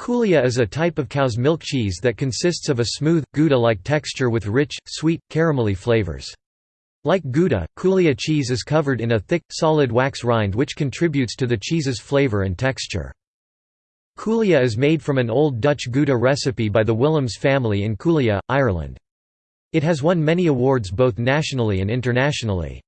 Coolea is a type of cow's milk cheese that consists of a smooth, Gouda-like texture with rich, sweet, caramelly flavors. Like Gouda, Coolea cheese is covered in a thick, solid wax rind which contributes to the cheese's flavor and texture. Coolea is made from an old Dutch Gouda recipe by the Willems family in Coolea, Ireland. It has won many awards both nationally and internationally.